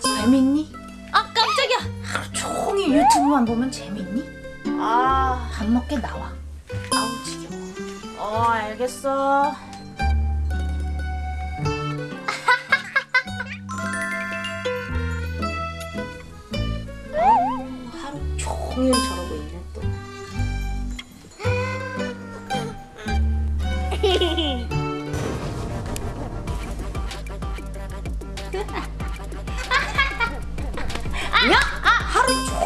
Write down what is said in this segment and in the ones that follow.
재밌니? 아 깜짝이야. 하루 종일 유튜브만 보면 재밌니? 아, 밥 먹게 나와. 아우 지겨워. 어 알겠어. 아우, 하루 종일 저러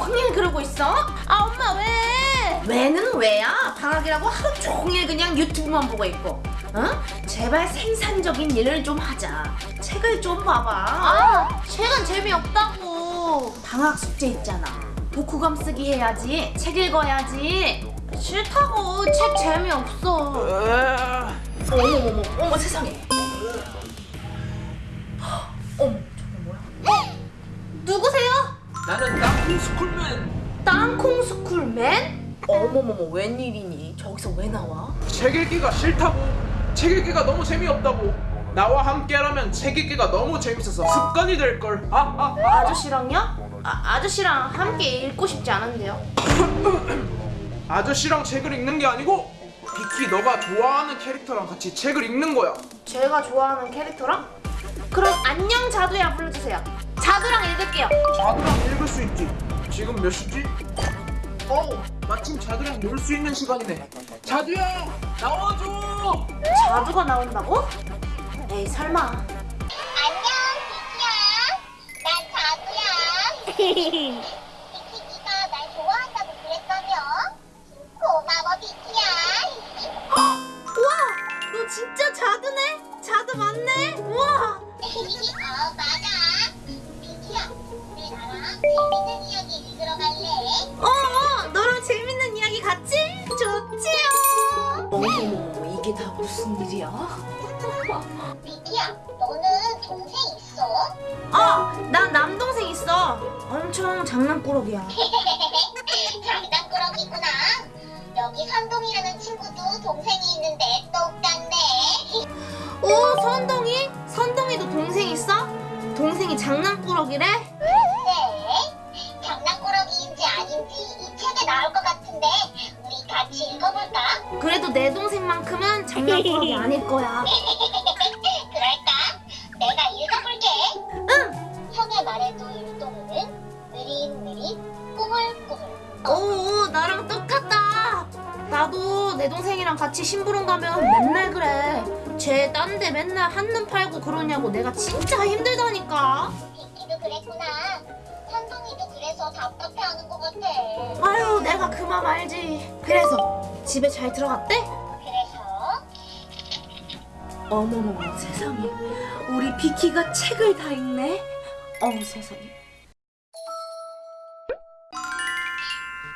종일 그러고 있어? 아 엄마 왜? 왜는 왜야? 방학이라고 하루 종일 그냥 유튜브만 보고 있고. 어? 제발 생산적인 일을 좀 하자. 책을 좀 봐봐. 아 책은 재미없다고. 방학 숙제 있잖아. 독후감 쓰기 해야지. 책 읽어야지. 싫다고 책 재미없어. 어머 어머 어머 세상에. 어머 저거 뭐야? 누구세요? 나는 땅콩 스쿨맨 땅콩 스쿨맨? 어머머머 웬일이니? 저기서 왜 나와? 책 읽기가 싫다고 책 읽기가 너무 재미없다고 나와 함께라면 책 읽기가 너무 재밌어서 습관이 될걸 아, 아, 아. 아저씨랑요? 아, 아저씨랑 함께 읽고 싶지 않은데요. 아저씨랑 책을 읽는 게 아니고 비키 너가 좋아하는 캐릭터랑 같이 책을 읽는 거야 제가 좋아하는 캐릭터랑? 그럼 안녕 자두야 불러주세요. 자두랑 읽을게요. 자두랑 읽을 수 있지 지금 몇 시지? 어우 마침 자두랑 놀 수 있는 시간이네 자두야 나와줘 자두가 나온다고? 에이 설마. 안녕, 비키야. 난 자두야. 비키가 날 좋아한다고 그랬다며? 고마워, 비키야. 우와 너 진짜 자두네? 자두 맞네? 우와. 무슨 일이야? 비키야, 너는 동생 있어? 어 난 남동생 있어. 엄청 장난꾸러기야. 장난꾸러기구나. 여기 선동이라는 친구도 동생이 있는데 똑같네. 오 선동이? 선동이도 동생 있어? 동생이 장난꾸러기래? 글쎄, 장난꾸러기인지 아닌지 이 책에 나올 것 같은데 우리 같이 읽어볼까? 그래도 내 동생만큼은 장난꾸러기 아닐 거야. 그럴까? 내가 읽어볼게. 응. 형의 말에도 율동이는 느릿느릿 꾸물꾸물. 오 나랑 똑같다. 나도 내 동생이랑 같이 심부름 가면 맨날 그래. 쟤 딴 데 맨날 한눈 팔고 그러냐고 내가 진짜 힘들다니까. 비키도 그랬구나. 그래서 답답해하는 것 같아. 아유 내가 그만 알지. 그래서 집에 잘 들어갔대? 어머머머 세상에 우리 비키가 책을 다 읽네. 어머 세상에.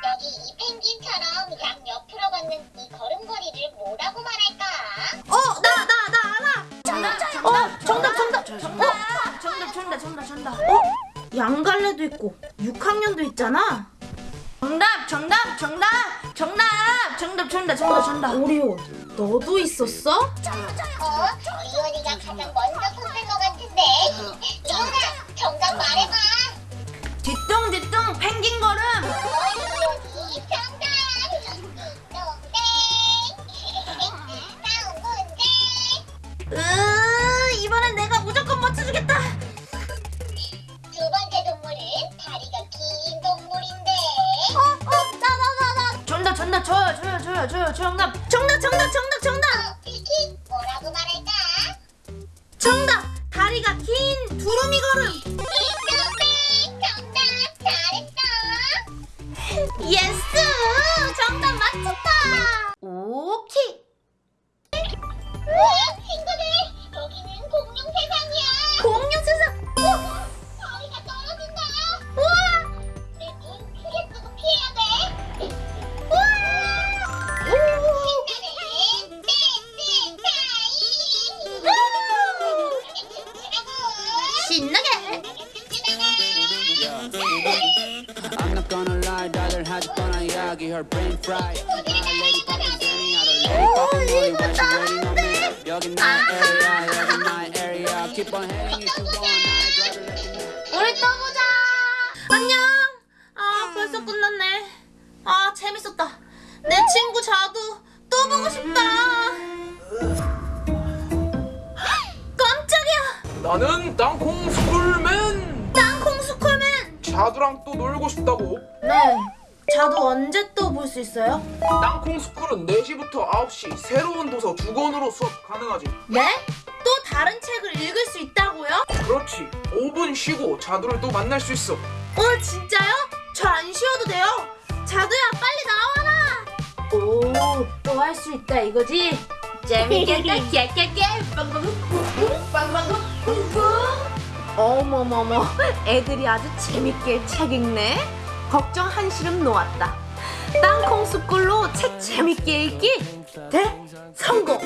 여기 이 펭귄처럼 양 옆으로 걷는 이 걸음걸이를 뭐라고 말할까? 어 나 나 나 알아. 정답 어 정답 정답 정답. 어 정답 정답 정답 정답. 어 양갈래도 있고 6학년도 있잖아. 정답 정답 정답 정답 정답 정답 정답 정답. 오리오 너도 있었어? 어? 리온이가 가장 먼저 손댄 것 같은데. 리온아, 정답 말해봐. 뒤뚱 뒤뚱 펭귄 걸음. 어. 다음 문제. 으 이번엔 내가 무조건 맞춰주겠다. 정답 저요 저요 저요 저요 정답 정답 정답 정답 정답 나게 her brain fry 오 이거 나한데 아하하하 우리 떠보자. 안녕. 아 벌써 끝났네. 아 재밌었다. 내 친구 자두 또 보고 싶다. 깜짝이야. 나는 땅콩 스쿨맨. 땅콩 스쿨맨. 자두랑 또 놀고 싶다고. 네. 자두 언제 또 볼 수 있어요? 땅콩 스쿨은 4시부터 9시 새로운 도서 두 권으로 수업 가능하지 네? 또 다른 책을 읽을 수 있다고요? 그렇지 5분 쉬고 자두를 또 만날 수 있어 어, 진짜요? 저 안 쉬어도 돼요. 자두야, 빨리 나와라. 오, 또 할 수 있다 이거지? 재밌겠다, 깨깨깨, 빵빵 쿵쿵, 빵빵 쿵쿵. 어머머머, 애들이 아주 재밌게 책 읽네. 걱정 한시름 놓았다. 땅콩 숯불로 책 재밌게 읽기 대 성공.